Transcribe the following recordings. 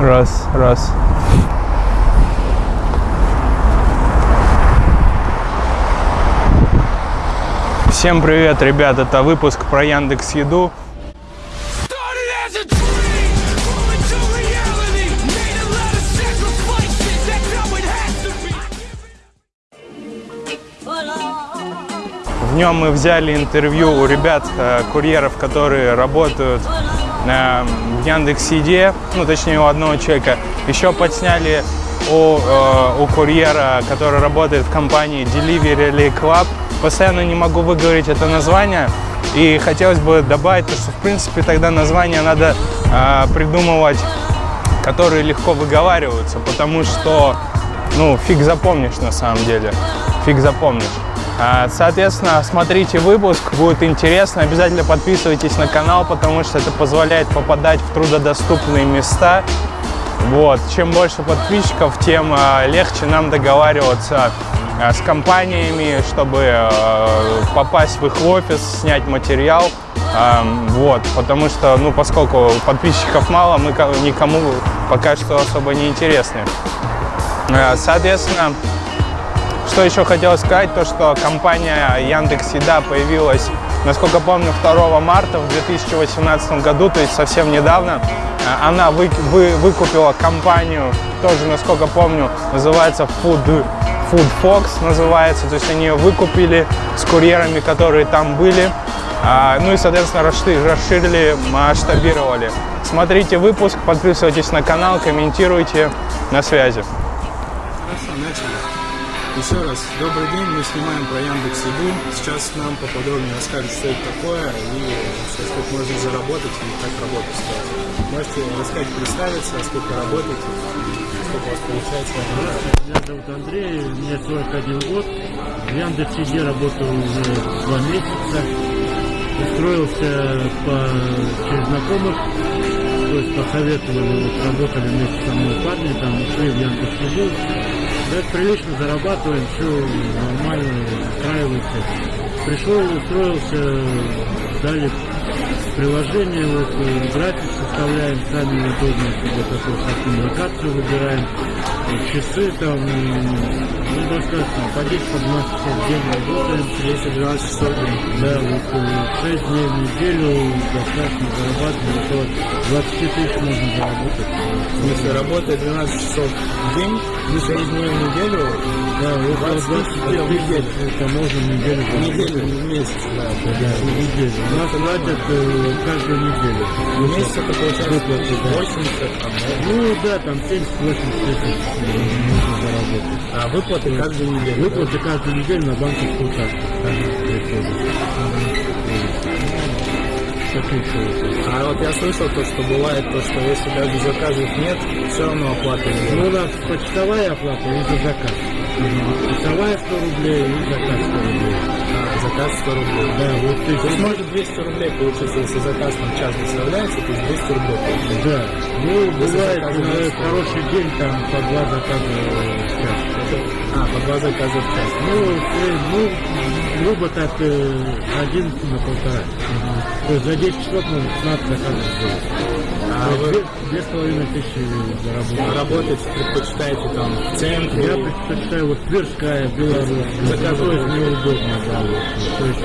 Раз, раз. Всем привет, ребят! Это выпуск про Яндекс Еду. В нем мы взяли интервью у ребят, э, курьеров, которые работают э, в Яндекс Еде, ну точнее у одного человека. Еще подсняли у, э, у курьера, который работает в компании Delivery Club. Постоянно не могу выговорить это название. И хотелось бы добавить, то, что в принципе тогда название надо э, придумывать, которые легко выговариваются, потому что ну, фиг запомнишь на самом деле. Фиг запомнишь. А, Соответственно, смотрите выпуск, будет интересно. Обязательно подписывайтесь на канал, потому что это позволяет попадать в трудодоступные места. Вот. Чем больше подписчиков, тем а, легче нам договариваться а, с компаниями, чтобы попасть в их офис, снять материал. Вот, потому что, ну, поскольку подписчиков мало, мы ко- никому пока что особо не интересны. Соответственно, что еще хотел сказать, то что компания Яндекс Еда появилась, насколько помню, 2 марта в 2018 году, то есть совсем недавно. А, Она вы- вы- выкупила компанию, тоже, насколько помню, называется Food, Food Fox называется, то есть они ее выкупили с курьерами, которые там были. А, Ну и, соответственно, расши- расширили, масштабировали. Смотрите выпуск, подписывайтесь на канал, комментируйте. На связи. Хорошо, начали. Еще раз, добрый день, мы снимаем про Яндекс Еду. Сейчас нам поподробнее расскажут, что это такое и сколько можно заработать и как работать стать. Можете рассказать, представиться, сколько работаете, сколько у вас получается. Меня зовут Андрей, мне 41 год. В Яндекс.Еде работаю уже два месяца. Устроился по, через знакомых, то есть посоветовали, вот, работали вместе со мной парни, там ушли в Яндекс.Еду. Да, прилично зарабатываем, все нормально, устраивается. Пришел, устроился, дали приложение, вот, э, график составляем, сами удобно, себе такую локацию выбираем, э, часы там, ну, достаточно, по 10 по 12 часов в день работаем. 10-12 часов в. Да, вот 6 дней в неделю достаточно зарабатываем, около 20 тысяч можно заработать. Если работает 12 часов в день, 6 дней в неделю, Да, около 20 20 тысяч в неделю. это можно в неделю в заработать. неделю, не в месяц, да. Да, в неделю. Нас платят каждую неделю. В месяц это получается Выплаты, да. 80, там? Ну да, там 70-80 тысяч можно заработать. а выплаты каждую неделю. Выплаты каждую неделю на банковскую карту. выплаты. А вот я слышал то, что бывает то, что если даже заказов нет, все равно оплата идет. Ну, у нас почтовая оплата и за заказ. Почтовая 100 рублей и заказ 100 рублей. Заказ 100 рублей. Да, вот ты То есть может 200 рублей получится, если заказ там час доставляется, то есть 200 рублей. получится. Да. Ну, бывает заказы на есть. хороший день там по два заказа в час. А, по два заказа в час. Ну, э, ну, грубо так, э, один на полтора. То есть за 10 часов можно 15 заказов сделать. А вы две- с половиной тысячи заработать. работать предпочитаете там в центре? Я предпочитаю вот Тверская, Беларусь. Заказывать неудобно, да, вот. То есть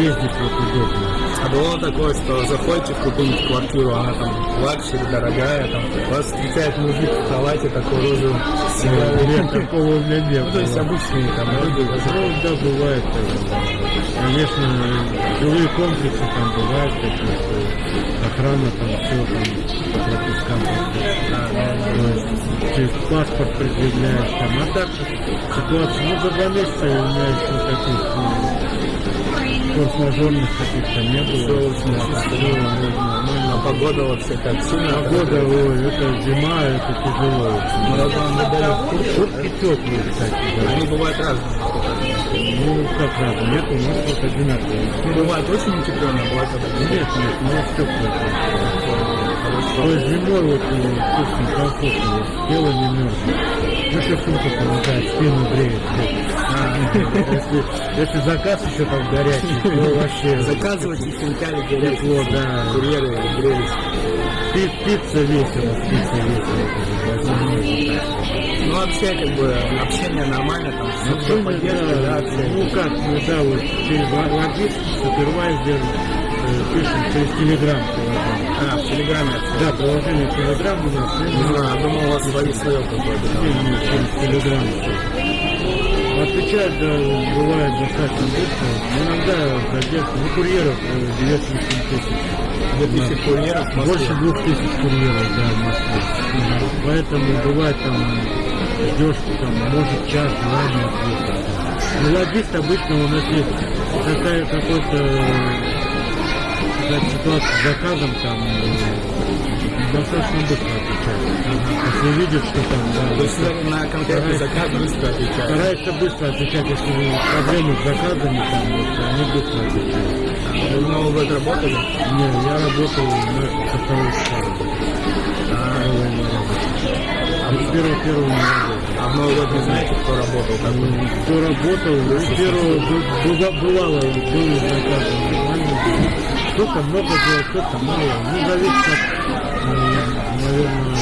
ездить вот удобно. А было такое, что заходите в какую-нибудь квартиру, она там luxury, дорогая, там вас встречает мужик в халате такой розовый. Нет, такого у меня не Ну, то есть обычные там люди. Ну, да, бывает. Конечно, жилые комплексы там бывают какие-то, охрана там все там по пропускам. То есть через паспорт предъявляешь там. А так ситуация, ну, за два месяца у меня еще таких ну, форс-мажорных каких-то не Все было. Всё ну, нормально. А погода вообще как сильно? Погода, ой, это зима, это тяжело. Дали куртку. Куртки теплые, кстати. Они бывают разные. Ну, как раз, нет, у нас вот одинаковые. Бывает очень утепленные, бывает Нет, нет, у нас теплые. То есть зимой вот э, вкусно, комфортно, тело не мерзнет. Ну, еще сумка помогает, спину греет. Если, если заказ еще там горячий, то вообще Заказывайте хинкали горячие. тепло, да. Курьеры. Пи- Пицца весело, пицца весело. Вообще, как бы, общение нормально, там, все, Ну, все да, поддержка, да, общение. ну как, ну да, вот через ла- логист, супервайзер, э, пишем через Телеграм. А, в Телеграме общение. Да, приложение Телеграм у нас, ну, знаю, думал, у вас свои свое какое-то там. не, не, через Телеграм. Отвечать, да, бывает достаточно быстро. Иногда задержка, ну, курьеров э, 9 тысяч. 2000 курьеров в Москве. Больше двух тысяч курьеров, да, в Москве. Поэтому бывает там ждешь, там, может час, два не ответит. Ну, логист обычно у нас есть какая какой-то какая ситуация с заказом, там э, достаточно быстро отвечает. Если видит, что там, да, То есть на конкретный заказ быстро отвечают. старается быстро отвечать, если проблемы с заказами, там, вот, они быстро отвечают. Вы в Новый год работали? Не, я работал на со второй школы. С первого первого не работал. А Новый год не знаете, кто работал? Как бы? Ну, Кто работал, ну, первого бывало, были заказы нормально. Кто-то много делал, кто-то мало. Ну, зависит от, наверное,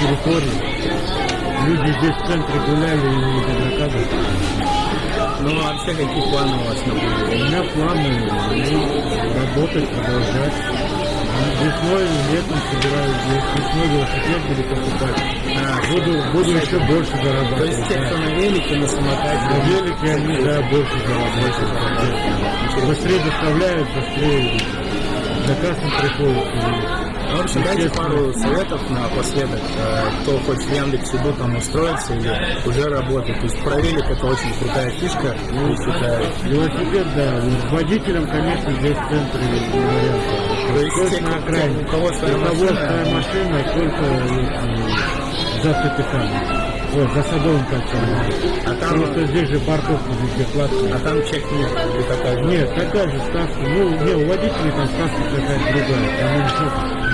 территории. Люди здесь в центре гуляли и не заказов. Ну, вообще, какие планы у вас на У меня планы ну, работать, продолжать. Весной, летом собираюсь, весной велосипед буду покупать. А, Буду, буду еще больше То зарабатывать. есть те, кто на велике, на самокате, На велике они, да, больше зарабатывают. Быстрее доставляют, быстрее заказ им приходит. В общем, дайте пару советов напоследок, э, кто хочет в Яндекс.Иду там устроиться или уже работать. То есть про велик это очень крутая фишка, я считаю. Велосипед, да, водителям, конечно, здесь в центре не Только те, на окраине. у кого своя машина, своя машина, только если за ТПК. Ой, за садовым кольцом. А там- Просто здесь же парковка везде платная. а там чек нет, или такая же. Нет, такая же ставка. Ну, не, у водителей там ставка какая-то другая. Там еще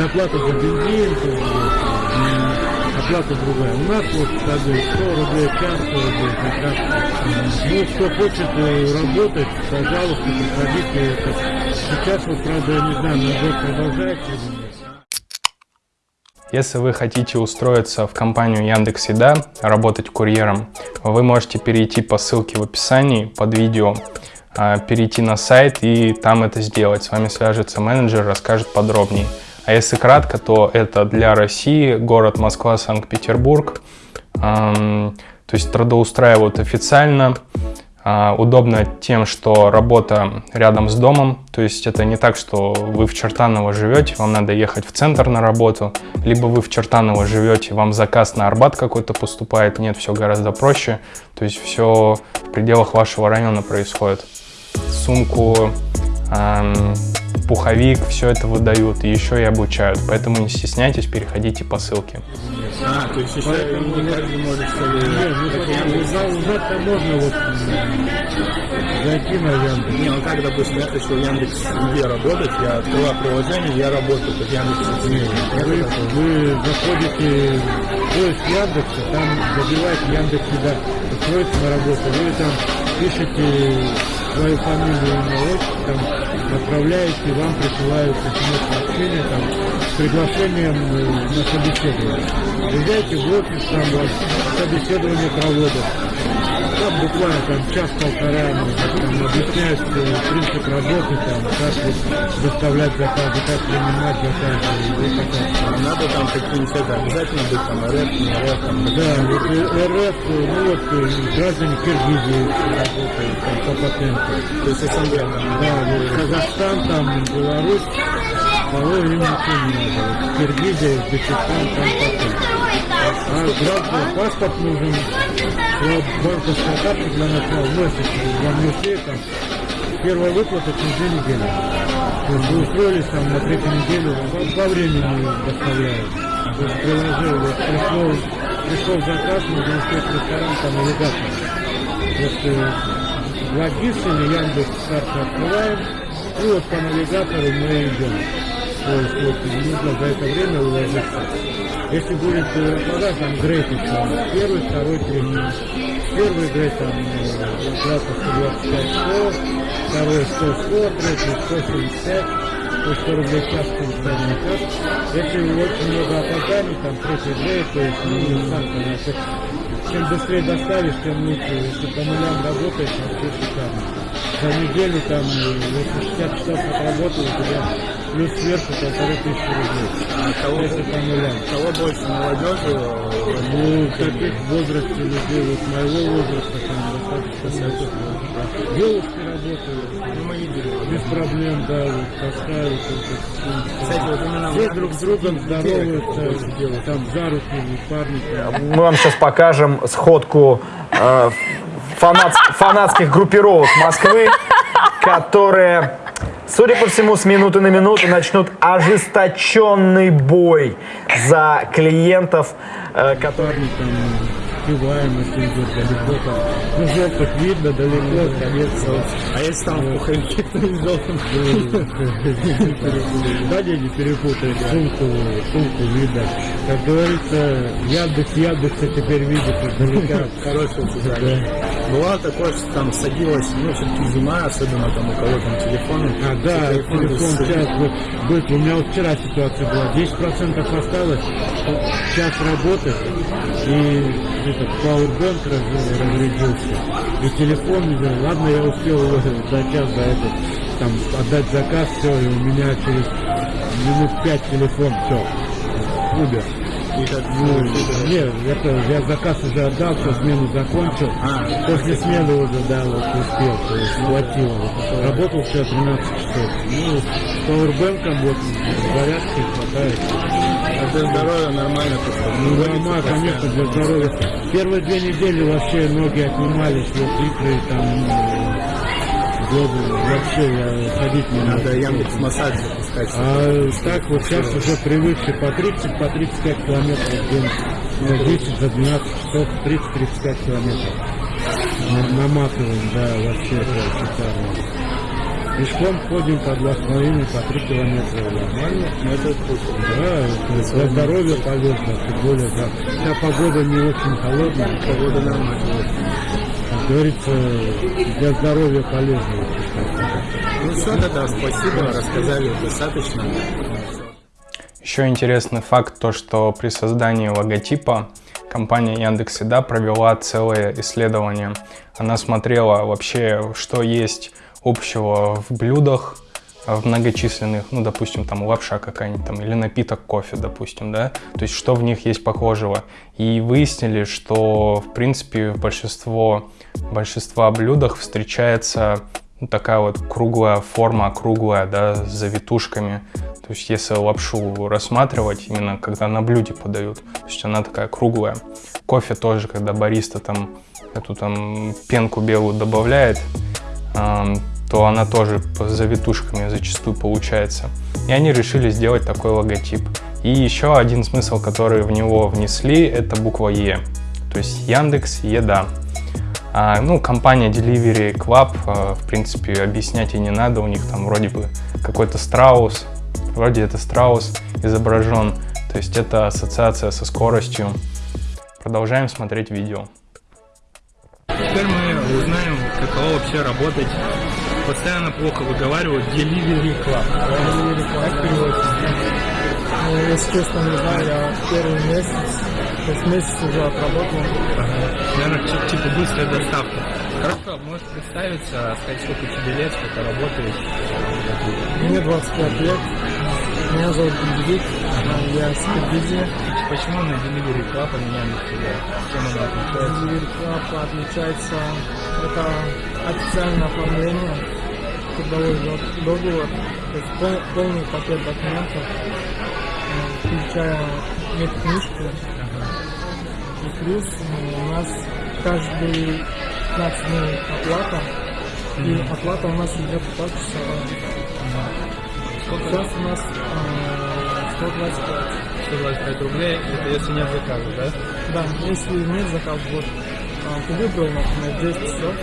доплата за бензин, то м, оплата другая. У нас вот как бы 100 рублей час, 100 рублей за час. Ну, кто хочет э, работать, пожалуйста, приходите. Сейчас вот, правда, я не знаю, набор продолжается или нет. Если вы хотите устроиться в компанию Яндекс Еда, работать курьером, вы можете перейти по ссылке в описании под видео, а, перейти на сайт и там это сделать. С вами свяжется менеджер, расскажет подробнее. А если кратко, то это для России, город Москва, Санкт-Петербург. То есть трудоустраивают официально, Удобно тем, что работа рядом с домом, то есть это не так, что вы в Чертаново живете, вам надо ехать в центр на работу, либо вы в Чертаново живете, вам заказ на Арбат какой-то поступает, нет, все гораздо проще, то есть все в пределах вашего района происходит. Сумку, пуховик, все это выдают и еще и обучают, поэтому не стесняйтесь, переходите по ссылке. А, то есть еще не просто Яндекс. узнать- узнать-то можно вот зайти на Яндекс. Не, ну как, допустим, я хочу в Яндекс где работать, я открываю приложение, я работаю, как Яндекс Вы, вы заходите в поиск Яндекса, там забиваете Яндекс устроиться на работу, вы там пишете свою фамилию, имя, отправляете, вам присылают смс-сообщение там, с приглашением э, на собеседование. Приезжайте в офис, там вас собеседование проводят. Там буквально там час-полтора ну, там, объясняют э, принцип работы, там, как вот доставлять заказы, как принимать заказы и вот такая. Надо там какие-нибудь это, обязательно быть там РФ, не РФ, там, Да, вот э, РФ, ну вот э, граждане Киргизии работают там по патенту. то есть СНГ там. Да, вот Казахстан, там Беларусь, кого им ничего не надо. Киргизия, Узбекистан, там патент. А граждан паспорт нужен, вот банковская карта для начала носите, вам нужны там первая выплата через две недели. То есть вы устроились там на третью неделю, во времени доставляют. То есть приложил, вот пришло, пришел заказ, нужно успеть ресторан, там навигатор. Вот э, Логис или Яндекс карты открываем, и вот по навигатору мы идем. То есть вот нужно за это время уложиться. Если будет э, вода, там грейтинг, там первый, второй, третий. Первый грейд там э, 125 100, второй 100 100, третий 175, по 100 рублей в час средний час. Если очень много опозданий, там 30 дней, то есть ну, сам понимаешь, чем быстрее доставишь, тем лучше. Если по нулям работаешь, вообще шикарно. За неделю там, если 60 часов отработал, у тебя плюс сверху полторы тысячи рублей. А кого, Если по нулям. кого больше молодежи? Ну, таких в возрасте людей, вот моего возраста, там достаточно много. Девушки работают, Ну, мы видели. без проблем, да, вот таскают. вот, Кстати, вот именно Все друг с другом здороваются, там за руки, парни. там. Мы вам сейчас покажем сходку э, фанат- фанатских группировок Москвы, которые, судя по всему, с минуты на минуту начнут ожесточенный бой за клиентов, э, которые... Если идет далеко там. Ну, желтых видно, далеко, конец. А если там в пуховике, то и желтым. Да, не, не перепутай, сумку, сумку видно. Как говорится, Яндекс, Яндекса теперь видит издалека. Хорошее сказали. Бывало такое, что там садилось, ну, все-таки зима, особенно там у кого там телефон. А, да, телефон сейчас вот будет. У меня вот вчера ситуация была. 10% осталось, час работы, и этот пауэрбэнк раз- разрядился. И телефон, не ладно, я успел за час до этого там отдать заказ, все, и у меня через минут пять телефон, все, умер. И как, Ну, нет, это, я заказ уже отдал, все, смену закончил. А, После смены уже, да, вот успел, то есть хватило. Работал все 13 часов. Ну, с пауэрбэнком вот зарядки хватает. а для здоровья нормально, то что Ну, нормально, конечно, для здоровья. Первые две недели вообще ноги отнимались, вот икры там, ну, глобы, вообще ходить не Надо мог. Яндекс массаж запускать. А так вот сейчас уже привыкший по 30, по 35 километров в день. За 10, за 12 часов 30-35 километров. На- Наматываем, да, вообще это шикарно. Пешком ходим по 2,5, по 3 километра. Нормально? Ну, это круто. Да, это для здоровья полезно, тем более, да. Вся погода не очень холодная, Погода нормальная. Говорится, для здоровья полезно. Ну все, тогда спасибо, рассказали достаточно. Еще интересный факт, то что при создании логотипа компания Яндекс Еда провела целое исследование. Она смотрела вообще, что есть общего в блюдах, э, в многочисленных, ну, допустим, там лапша какая-нибудь там, или напиток кофе, допустим, да, то есть что в них есть похожего. И выяснили, что, в принципе, большинство, большинства блюдах встречается ну, такая вот круглая форма, круглая, да, с завитушками. То есть если лапшу рассматривать, именно когда на блюде подают, то есть она такая круглая. Кофе тоже, когда бариста там эту там пенку белую добавляет, ам, то она тоже по завитушками зачастую получается. И они решили сделать такой логотип. И еще один смысл, который в него внесли, это буква Е. То есть Яндекс Еда. А, ну, компания Delivery Club, а, в принципе, объяснять и не надо, у них там вроде бы какой-то страус, вроде это страус изображен, то есть это ассоциация со скоростью. Продолжаем смотреть видео. Теперь мы узнаем, каково вообще работать. Постоянно плохо выговаривают Delivery Club. Delivery Club переводится. Ну, если честно, не знаю, я первый месяц, то есть месяц уже отработал. Наверное, типа быстрая доставка. Хорошо, можешь представиться, сказать, сколько тебе лет, сколько работаешь. Мне 25 лет, меня зовут Бенедикт, я с Киргизии. Почему на Delivery Club, а не Яндекс Еда? Чем она отличается? Delivery Club отличается, это официальное оформление, трудовой до- договор, то есть пол- полный пакет документов, включая медкнижку. Плюс э, у нас каждый 15 дней оплата, и оплата у нас идет почасовая. Сейчас у нас э, 125. 125 рублей, это если нет заказа, да? Да, если нет заказа, вот а, ты выбрал, например, 10 часов,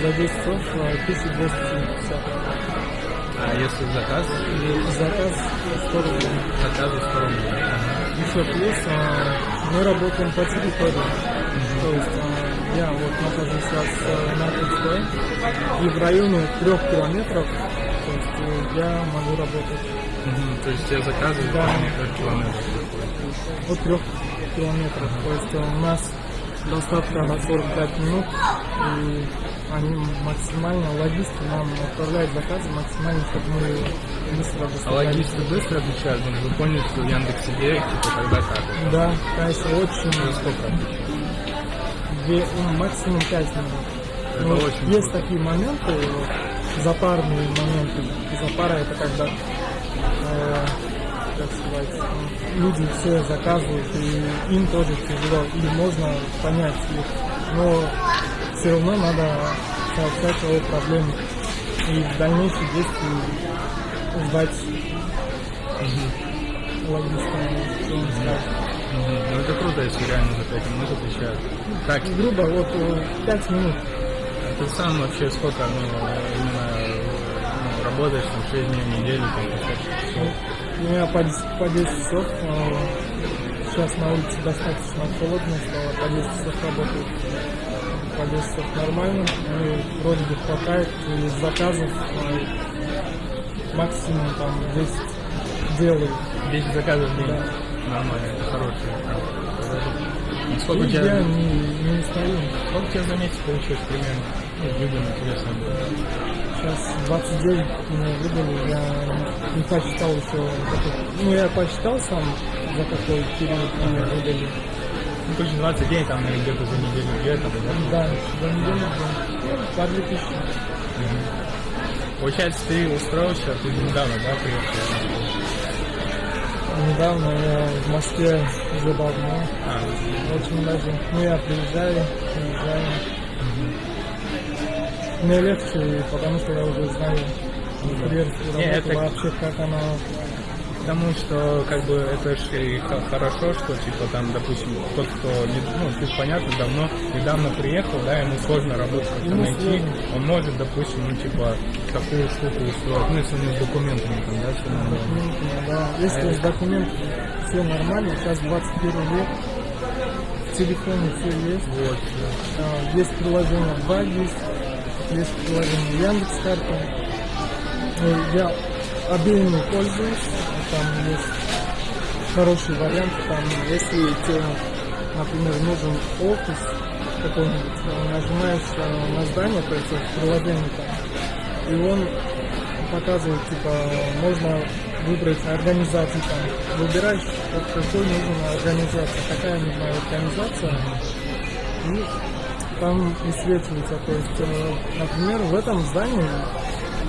за 10 часов а, 1270. А если заказ, заказ 100 рублей. заказу 100 рублей. Еще плюс а, мы работаем по территории. То есть а, я вот нахожусь сейчас а, на Тульской, и в районе трех километров, то есть и я могу работать Мгм, То есть тебе заказывают Да. несколько километров. от 3 километров. То есть у нас доставка на 45 минут, и они максимально, логисты нам отправляют заказы максимально, чтобы мы быстро А доставляли. логисты быстро отвечают, ну, вы поняли, что в Яндекс.Еде, типа, когда как? Да, конечно, очень Через сколько две, ну, максимум 5 минут. Это Ну, очень есть круто. такие моменты, запарные моменты. Запара это когда, э, как сказать, ну, люди все заказывают, и им тоже тяжело, и можно понять их. Но все равно надо сообщать о проблеме и в дальнейшем действии ждать логиста, что он скажет. Мгм. Ну это круто, если реально за 5 минут отвечают. Так, Грубо, вот 5 минут. ты сам вообще сколько, ну, именно э, ну, работаешь, там, 6 дней в неделю, там, часов? У меня по 10, по 10 часов. э, Сейчас на улице достаточно холодно стало, по 10 часов работаю. По 10 часов нормально. И вроде бы хватает. И заказов э, максимум там 10 делаю. 10 заказов в день. Да. Нормально, это хороший. Ну, Сколько у И тебя, я не, не стою. сколько у тебя за месяц получилось примерно? Ну, людям интересно. Сейчас 29 мне выдали, я не посчитал еще. Ну, я посчитал сам, за какой период мне выдали. Ну, короче, 20 дней, там, где-то за неделю где-то, да? Да, за неделю, да. Ну, по 2000. Получается, ты устроился, ты недавно, да, приехал? Недавно я в Москве уже давно, А, очень даже. Ну, я приезжаю, приезжаю. Мне легче, потому что я уже знаю Не, работу, это- вообще как она... Потому что, как бы, это же хорошо, что, типа, там, допустим, тот, кто, не, ну, ты понятно, давно, недавно приехал, да, ему сложно работу как-то найти, он может, допустим, ну, типа, такую штуку устроить, ну, если у него с документами, там, да, все нормально. да. Если с документами все нормально, сейчас 21 век, в телефоне все есть. Вот, А, Есть приложение 2 есть, есть приложение Яндекс карта. Я обеими пользуюсь, там есть хороший вариант, там если тебе, например, нужен офис какой-нибудь, нажимаешь э, на здание, то есть в приложении там, и он показывает, типа, можно выбрать организацию там, выбираешь, вот какой нужна организация, какая нужна организация, и там высвечивается, то есть, э, например, в этом здании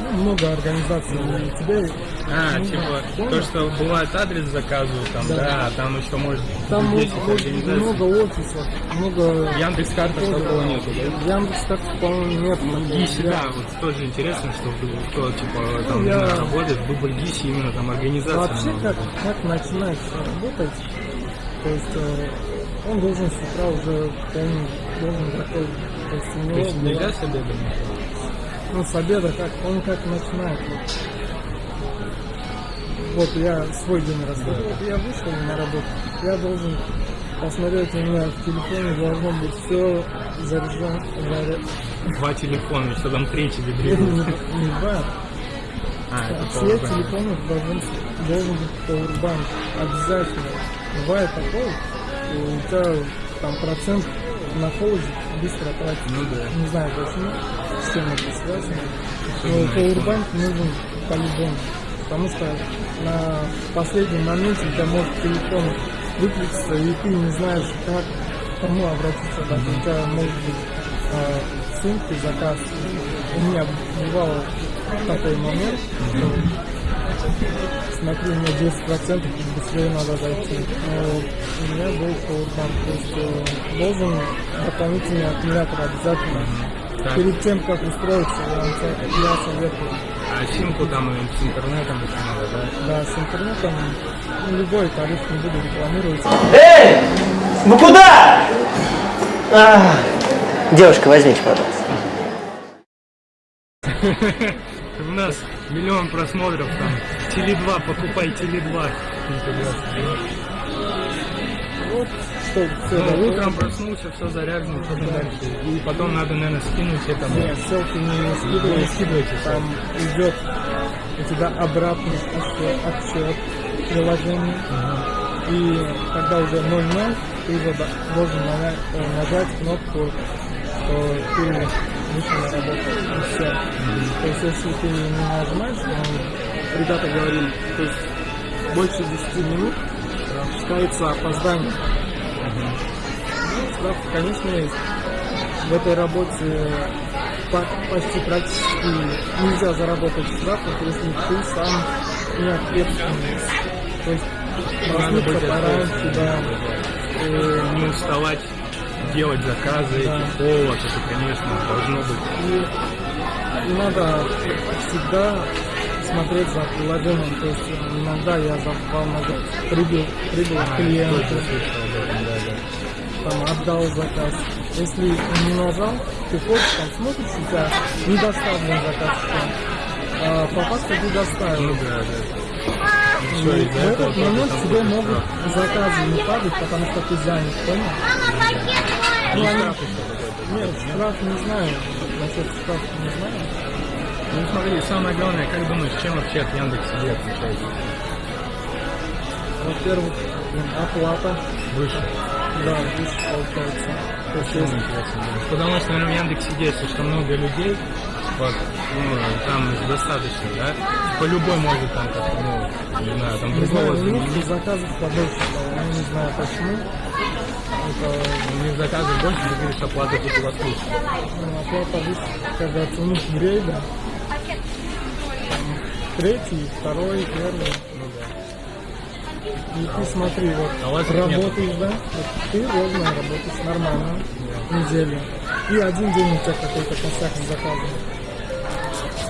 ну, много организаций, и тебе А, нужно, типа, понял? то, что бывает адрес заказывают, там, Да. да, там еще может там быть может 10 быть организаций. много офисов, много... Яндекс карта такого нету, да? Яндекс так по-моему нет. Гиси, Я- да, вот тоже интересно, что кто, типа, там, Ну, я- работает, выбор Гиси, именно там организация. Вообще, много. как, как начинать работать, то есть э, он должен с утра уже полный, должен такой, то есть у То него есть была- нельзя с обеда? ну, с обеда, как, он как начинает. Вот, вот я свой день рассказываю. Вот я вышел на работу, я должен посмотреть, у меня в телефоне должно быть все заряжено, заря- Два телефона, что там третий вибрирует. не два, А, это все телефоны должен, должен быть Powerbank. Обязательно. Бывает такое, у тебя там процент на холоде быстро тратится. Ну да. Не знаю почему, с чем это связано. Но Powerbank нужен по-любому. Потому что на последнем моменте у тебя может телефон выключиться, и ты не знаешь, как кому обратиться. Даже у тебя может быть э, сумке заказ. У меня бывал такой момент, что смотрю, у меня 10% и быстрее надо дойти. Но у меня был Powerbank, то есть э, должен дополнительный аккумулятор обязательно. Так. Перед тем, как устроиться, я советую. А симку там и с интернетом еще надо, да? Да, с интернетом ну, любой тариф не буду рекламировать. Эй! Вы куда? А, девушка, возьмите, пожалуйста. У нас миллион просмотров там. Теле2, покупай Теле2. Вот, что все Ну, утром проснулся, все заряжено, что дальше. И потом надо, наверное, скинуть это. Нет, селфи не Вы не скидывайте. скидывайте Там идет у тебя обратный отсчет, отсчет приложения. И когда уже 0-0, ты уже до- должен нажать, кнопку, что ты вышел на работу. И все. То есть если ты не нажимаешь, ну, ребята говорили, то есть больше 10 минут считается опоздание. Ну, штраф, конечно, есть. В этой работе по- почти практически нельзя заработать штраф, если ты сам не ответственный. То есть проснуться быть пораньше, да. Э, Не уставать делать заказы, Да. повод, это, конечно, должно быть. И, и надо всегда смотреть за приложением. То есть иногда я забывал прибыл, прибыл клиент, там отдал заказ. Если не нажал, ты ходишь, там смотришь, у тебя недоставлен заказ. А по факту ты доставил. Ну да, да. И в этот момент тебе могут заказы не падать, потому что ты занят, понял? Ну, они... Нет, штраф не знаю. Насчет штрафа не знаю. Ну смотри, самое главное, как думаешь, чем вообще от Яндекс Еды отличается? Во-первых, оплата, Выше. Да, выше получается. То есть, интересно думаешь? Потому что, наверное, в Яндексе если что много людей, вот, ну, там достаточно, да? По любой может там как ну, не знаю, там не знаю, другого у них заказов побольше я не знаю почему. Это У них заказы больше, ты говоришь, оплата тут у вас выше. ну, оплата выше, как говорится, у них грейда. Третий, второй, первый. И ты смотри, вот А работаешь, да? Вот ты ровно работаешь нормально неделю. И один день у тебя какой-то косяк с заказом.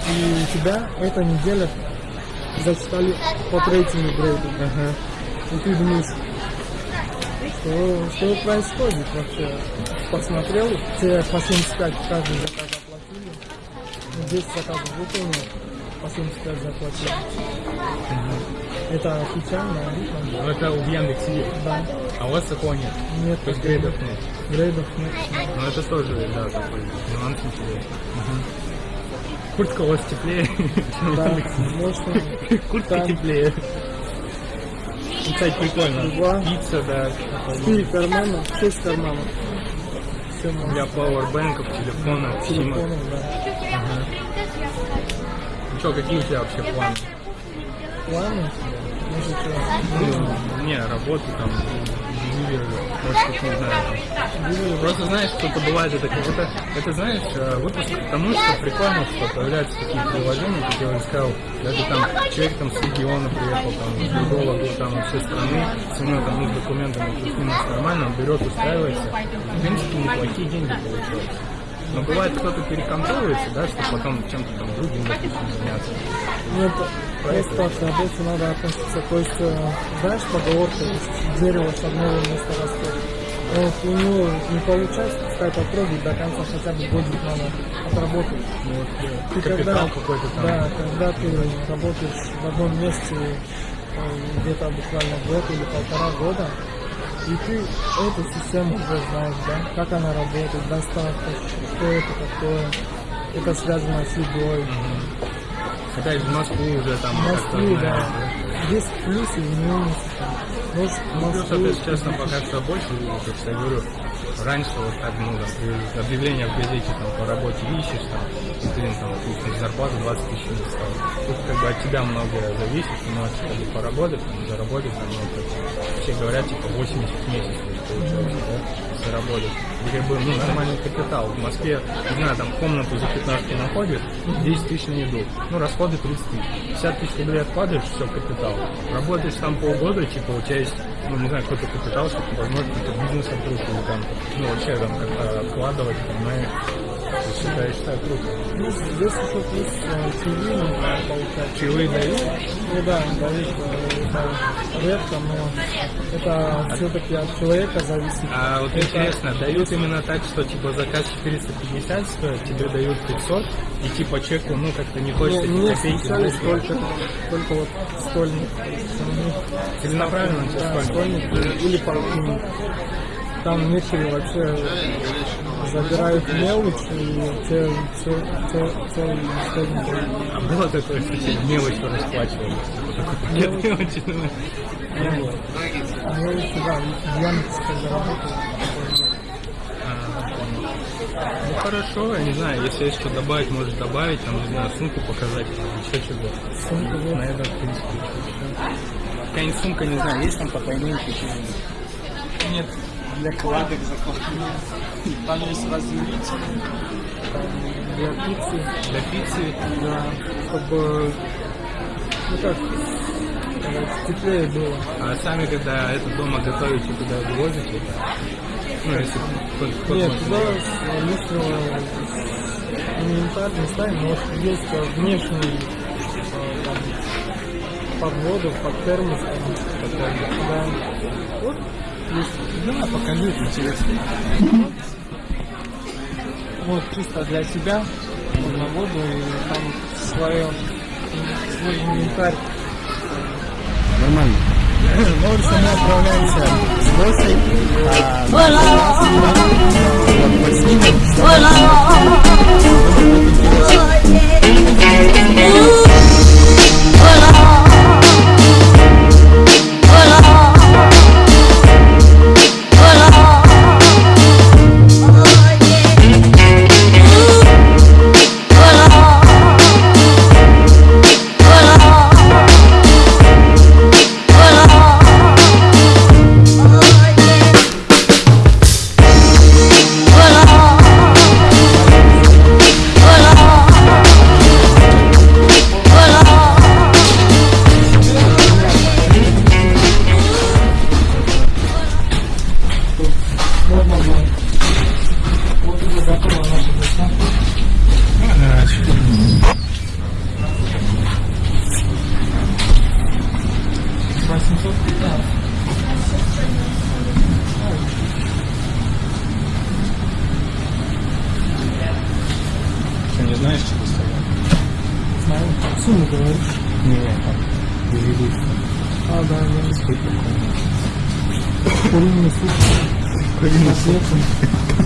И у тебя эта неделя зачитали по третьему грейду. И ты думаешь, что, что происходит вообще? Посмотрел, тебе по 75 каждый заказ оплатили. Ну, 10 заказов выполнил, по 75 заплатили. Это официально. Ну, это в Яндексе есть. Да. А у вас такого нет. Нет, То есть грейдов нет. грейдов нет. Ну это тоже, да, такой нюанс интересный. Куртка у вас теплее, чем в Да, Яндексе. можно. Куртка Там. теплее. Ну, кстати, прикольно. Два. Пицца, да. Четыре кармана, шесть карманов. Все. Для пауэрбэнков, телефонов, всего. Телефоном, да. Ну что, какие у тебя вообще планы? Планы? Ну, не, работы там, не знаю. Просто знаешь, что-то бывает, это как это, это знаешь, э, выпуск к тому, что прикольно, что появляются такие приложения, как я уже сказал, даже там человек там с региона приехал, там, с другого, ну, там, вообще страны, с ним там, ну, с документами плюс-минус нормально, он берет, устраивается, в принципе, неплохие деньги получаются. Но бывает, кто-то перекантовывается, да, что потом чем-то там другим, заняться. Нет, просто к работе надо относиться. То есть, э, знаешь, поговорка, есть, дерево с одного места растет. Вот у него не получается пускай попробует до конца хотя бы годик надо отработать. Ну, вот, э, Ты капитал какой-то там. Да, когда ты работаешь в одном месте э, где-то буквально год или полтора года, и ты эту систему уже знаешь, да, как она работает, доставка, что это такое, это связано с едой. Опять в Москву уже там В как-то Москве, да. Есть плюсы и минусы. Ну, Ну, плюс Москву это, честно, пока что больше, как я говорю, раньше вот так, ну, там, при объявление в газете там по работе ищешь, там, и, блин, там, допустим, зарплата 20 тысяч не стала. Тут как бы от тебя многое зависит, ты можешь как бы поработать, там, заработать, там, ну, как все говорят, типа, 80 в месяц, получается, да, если работать. И как бы, ну, нормальный капитал. В Москве, не знаю, там, комнату за 15 находишь, 10 тысяч на еду. Ну, расходы 30 тысяч. 50 тысяч рублей откладываешь, все, капитал. Работаешь там полгода, типа, у тебя есть, ну, не знаю, какой-то капитал, чтобы, возможно, какой-то бизнес открыть или там, ну, вообще там как-то откладывать, понимаешь? Это, я считаю, круто. Ну, здесь еще плюс э, чаевые нужно получать. Чаевые дают? Ну да, дают э, это редко, но это все-таки от человека зависит. А вот Это- интересно, дают именно так, что типа заказ 450 стоит, тебе дают 500, и типа чеку, ну как-то не хочется Не, эти не копейки брать. только, только вот стольник. Целенаправленно тебе Да, стольник или полтинник. Там некоторые вообще забирают мелочь и цел, цел, цел, целый исходник. А было такое, что тебе мелочью расплачивались? Такой пакет мелочи, ну, Мелочь, да, в Яндексе заработал. Ну хорошо, я не знаю, если есть что добавить, может добавить, там, не знаю, сумку показать, еще что-то. Сумка, вот. На этом, в принципе. Какая-нибудь сумка, не знаю, есть там потайные какие-нибудь? Нет, для кладок закладки. Там есть разделитель. Там для пиццы. Для пиццы? Да, чтобы, ну как, теплее было. А сами, когда это дома готовите, туда вывозите? Ну, если кто- кто Нет, туда лишнего инвентарь ставим, может есть э, внешний э, там, под воду, под термос. там, Да. Вот есть. Да, покажи, это интересно. Вот чисто для себя на воду и там свое, свой инвентарь. Нормально. Ну, в общем, мы отправляемся с Госой. А, вот, поснимем.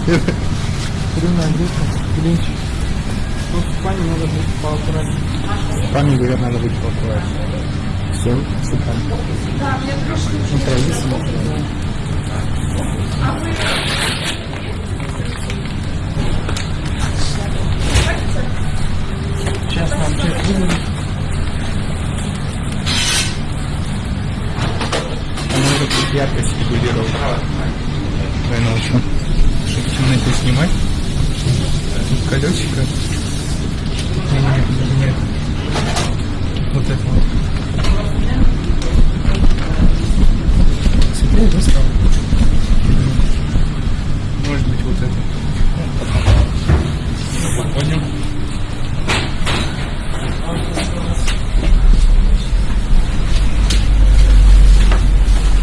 Куриная гречка, блинчик. Ну, в пане надо будет поаккуратнее. Пане, говорят, надо быть поаккуратнее. Все, супер. Ну, традиция. Сейчас нам чек выдадут. А надо тут яркость регулировать. Давай научу. Чтобы в темноте снимать. Тут колесико. Нет, нет, нет. Вот это вот. Светлее, да? Может быть, вот это. Понял?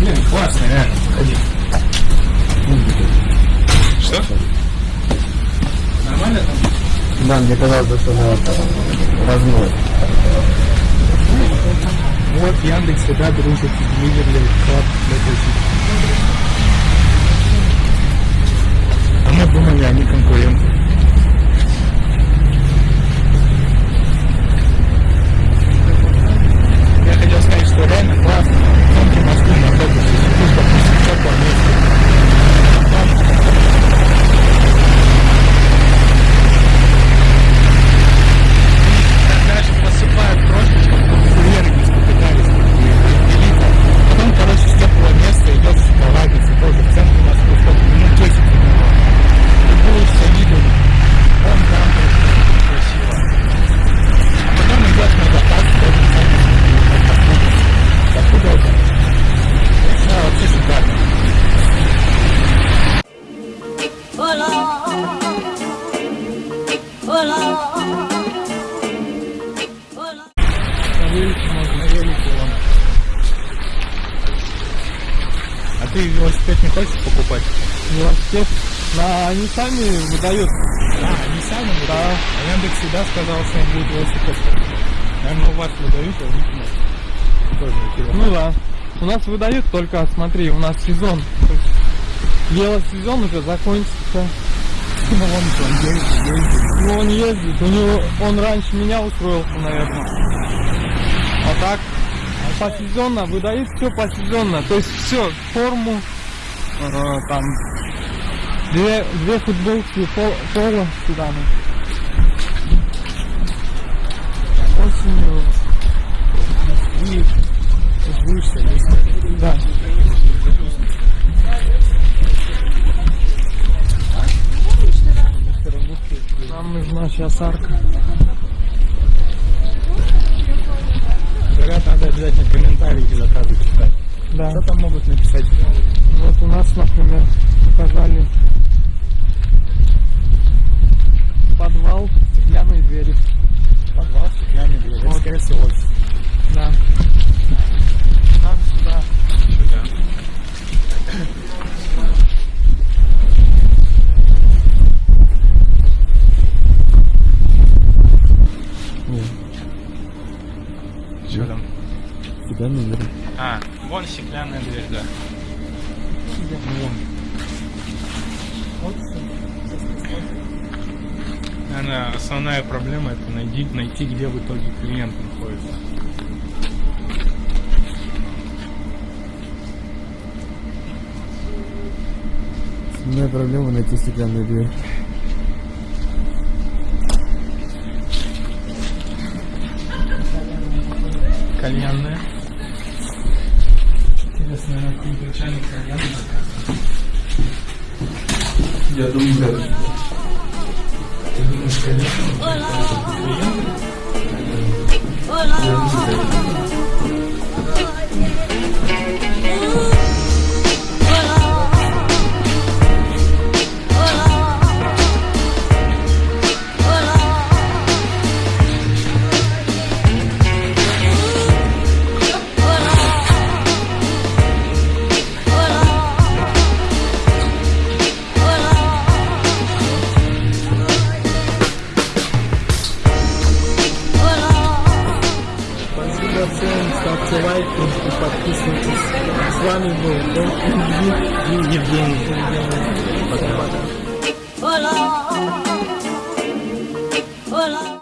Блин, классно, реально. Ходи. Что? Нормально там? Да, мне казалось, что это размой. Вот Яндекс всегда дружит с Delivery Club А мы думали, они конкуренты. Хочешь покупать? Велосипед. На, они сами выдают. А, они сами выдают? Да. А Яндекс всегда сказал, что он будет велосипед. Наверное, у вас выдают, а у них нет. Тоже интересно. Ну да. У нас выдают только, смотри, у нас сезон. То есть велосезон уже закончится. Ну, он там ездит, ездит. Ну, он ездит, у него, он раньше меня устроился, наверное. А так, посезонно, выдают все посезонно. То есть все, форму, там, две, две футболки, пол- поло сюда. ну. Осенью и Будешь если да. Нам нужна сейчас арка. Говорят, надо обязательно комментарии к заказу читать. Да. Что там могут написать? Вот у нас, например, показали подвал, стеклянные двери. Подвал, стеклянный дверь. Это, Вот. скорее всего, офис. Да. Нам сюда. Что там? Стеклянные двери. А, вон стеклянная дверь, да. Наверное, основная проблема это найти, найти, где в итоге клиент находится. Основная проблема найти стеклянную дверь. Кальянная. Интересно, на каком начальник кальянная. Я думаю, да. Ты думаешь,